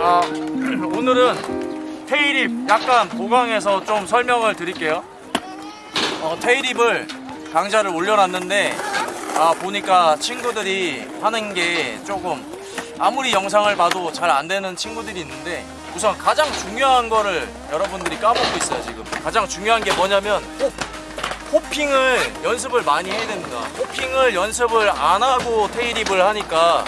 아, 오늘은 테일입 약간 보강해서 좀 설명을 드릴게요. 어, 테일입을 강좌를 올려놨는데 아, 보니까 친구들이 하는 게 조금 아무리 영상을 봐도 잘 안 되는 친구들이 있는데 우선 가장 중요한 거를 여러분들이 까먹고 있어요 지금 가장 중요한 게 뭐냐면 호, 호핑을 연습을 많이 해야 됩니다 호핑을 연습을 안 하고 테일입을 하니까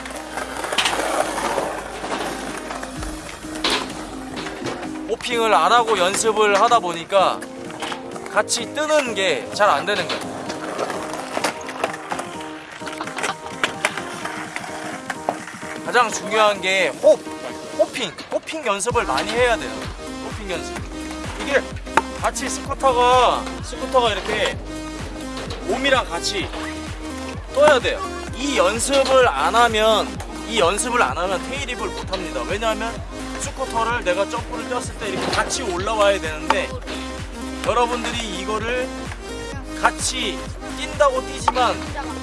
호핑을 안 하고 연습을 하다 보니까 같이 뜨는 게 잘 안 되는 거예요. 가장 중요한 게 호, 호핑, 호핑 연습을 많이 해야 돼요. 호핑 연습. 이게 같이 스쿠터가 스쿠터가 이렇게 몸이랑 같이 떠야 돼요. 이 연습을 안 하면 이 연습을 안 하면 테일입을 못 합니다. 왜냐하면 스쿠터를 내가 점프를 뛰었을 때 이렇게 같이 올라와야 되는데 여러분들이 이거를 같이 뛴다고 뛰지만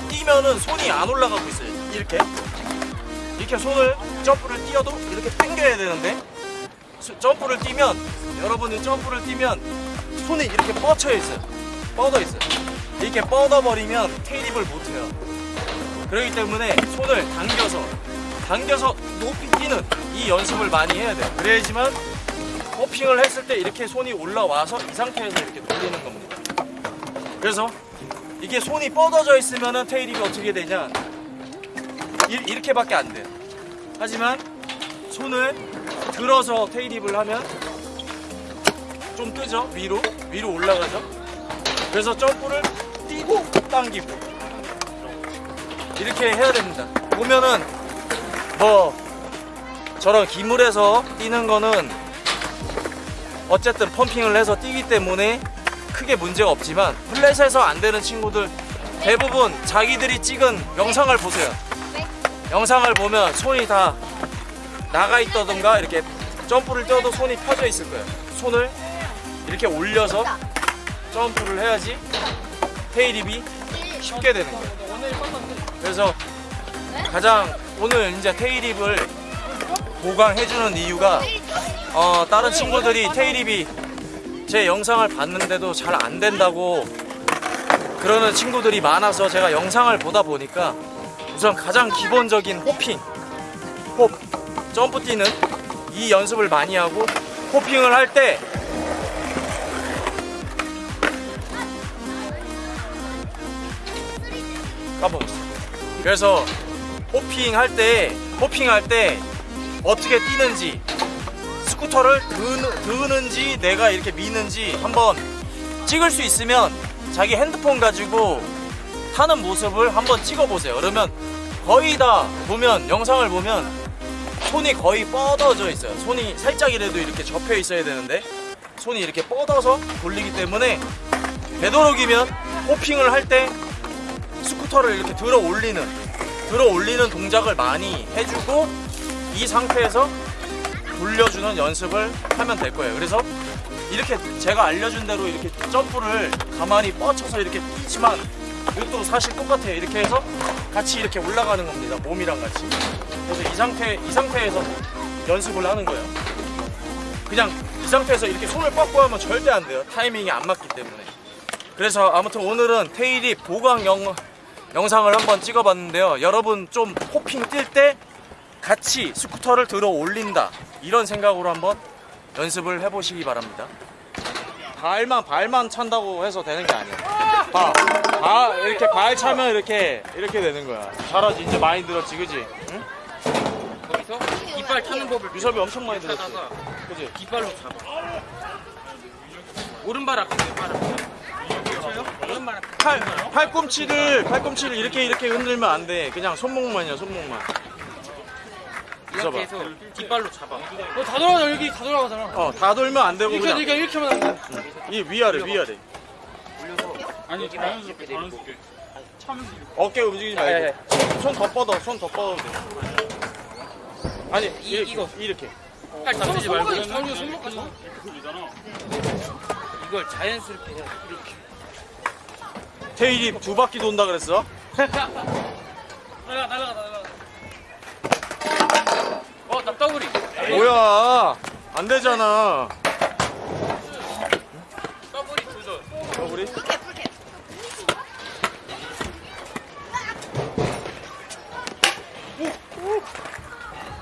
뛰면은 손이 안 올라가고 있어요. 이렇게 이렇게 손을 점프를 뛰어도 이렇게 당겨야 되는데 수- 점프를 뛰면 여러분이 점프를 뛰면 손이 이렇게 뻗쳐 있어요. 뻗어 있어요. 이렇게 뻗어 버리면 테일입을 못 해요. 그렇기 때문에 손을 당겨서 당겨서 높이 뛰는 이 연습을 많이 해야 돼요. 그래야지만 호핑을 했을 때 이렇게 손이 올라와서 이 상태에서 이렇게 돌리는 겁니다. 그래서 이게 손이 뻗어져 있으면은 테일입이 어떻게 되냐? 이- 이렇게밖에 안 돼요. 하지만 손을 들어서 테일입을 하면 좀 뜨죠? 위로 위로 올라가죠? 그래서 점프를 뛰고 당기고 이렇게 해야 됩니다. 보면은 뭐 저런 기물에서 뛰는 거는 어쨌든 펌핑을 해서 뛰기 때문에 크게 문제가 없지만 플랫에서 안 되는 친구들 대부분 자기들이 찍은 영상을 보세요. 영상을 보면 손이 다 나가 있다던가 이렇게 점프를 뛰어도 손이 펴져 있을 거예요. 손을 이렇게 올려서 점프를 해야지 테일입이 쉽게 되는 거예요. 그래서 가장 오늘 이제 테일입을 보강해주는 이유가 어, 다른 친구들이 테일입이 제 영상을 봤는데도 잘 안 된다고 그러는 친구들이 많아서 제가 영상을 보다 보니까 우선 가장 기본적인 호핑, 홉, 점프 뛰는 이 연습을 많이 하고 호핑을 할 때 까먹었어. 그래서 호핑 할 때, 호핑 할 때 어떻게 뛰는지 스쿠터를 드는, 드는 지 내가 이렇게 미는지 한번 찍을 수 있으면 자기 핸드폰 가지고 타는 모습을 한번 찍어보세요. 그러면 거의 다 보면 영상을 보면 손이 거의 뻗어져 있어요. 손이 살짝이라도 이렇게 접혀 있어야 되는데 손이 이렇게 뻗어서 돌리기 때문에 되도록이면 호핑을 할 때 스쿠터를 이렇게 들어 올리는 들어 올리는 동작을 많이 해주고 이 상태에서 돌려주는 연습을 하면 될 거예요. 그래서 이렇게 제가 알려준 대로 이렇게 점프를 가만히 뻗쳐서 이렇게 뛰지만 이것도 사실 똑같아요. 이렇게 해서 같이 이렇게 올라가는 겁니다. 몸이랑 같이. 그래서 이 상태 이 상태에서 연습을 하는 거예요. 그냥 이 상태에서 이렇게 손을 뻗고 하면 절대 안 돼요. 타이밍이 안 맞기 때문에. 그래서 아무튼 오늘은 테일이 보강 영, 영상을 한번 찍어봤는데요. 여러분 좀 호핑 뛸 때 같이 스쿠터를 들어 올린다 이런 생각으로 한번 연습을 해보시기 바랍니다. 발만 발만 찬다고 해서 되는 게 아니야. 봐, 바, 이렇게 발 차면 이렇게 이렇게 되는 거야. 잘하지 이제 많이 늘었지, 그지? 응? 거기서 이빨 타는 법을 유섭이 엄청 많이 늘었지, 그지? 뒷발로 잡아. 오른발 앞에 왼발 앞에. 팔 팔꿈치를 팔꿈치를 이렇게 이렇게 흔들면 안 돼. 그냥 손목만이야, 손목만. 이렇게 해서 뒷발로 잡아. 어, 다 돌아가잖아 여기. 다 돌아가잖아. 어, 다 돌면 안 되고 이렇게 그냥 이렇게 이렇게 하면 안 돼? 이 위아래 위아래. 아니 자연스럽게 자연스럽게. 어깨 움직이지 말고. 손 더 뻗어 손 더 뻗어도 돼. 아니 이- 이렇게, 이거. 이렇게. 팔 잡지 말고. 자연스럽게 손목까지 이걸 자연스럽게 해야 돼. 이렇게. 테일이 두 바퀴 돈다 그랬어? 날아가 날아가 날아가 어, 나 더블이. 뭐야 안 되잖아 더블이 도전. 더블이.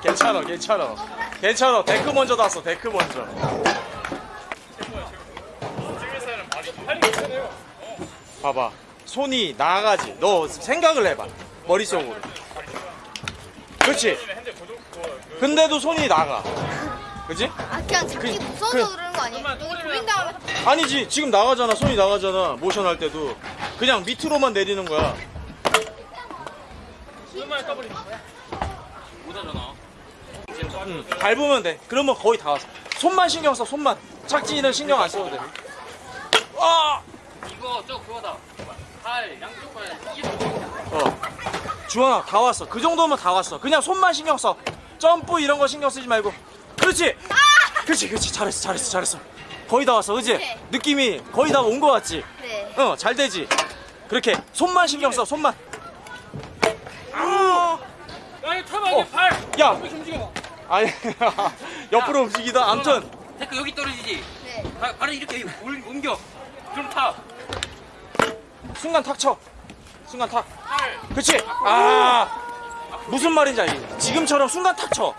괜찮아 괜찮아 괜찮아 데크 먼저 닿았어 데크 먼저 찍을사람 발이 팔이 괜찮아요. 봐봐. 손이 나가지. 너 생각을 해봐. 머릿속으로. 그렇지? 근데도 손이 나가. 그지? 아 그냥 잡기 그- 무서워서 그- 그러는 거 아니에요? 여기 조인 다음에 아니지. 지금 나가잖아. 손이 나가잖아. 모션 할 때도. 그냥 밑으로만 내리는 거야. 얼마나 더블이 못하잖아. 응, 밟으면 돼. 그러면 거의 다 왔어. 손만 신경 써 손만. 착지는 신경 안 써도 돼. 아! 저 그거다. 팔 양쪽 팔 이게 어. 주원아 다 왔어 그 정도면 다 왔어 그냥 손만 신경 써 점프 이런 거 신경 쓰지 말고 그렇지 그렇지 그렇지 잘했어 잘했어 잘했어 거의 다 왔어 그지. 느낌이 거의 다 온 거 같지 네. 어 잘 되지 그렇게 손만 신경 써 손만 아! 야 이거 타봐 어. 팔. 야 이렇게 움직여. 아니 옆으로 움직이다 암튼 데크 여기 떨어지지. 네. 발, 발을 이렇게 올- 옮겨. 그럼 타. 순간 탁 쳐. 순간 탁. 팔. 그렇지 아 무슨 말인지 알지 지금처럼 순간 탁 쳐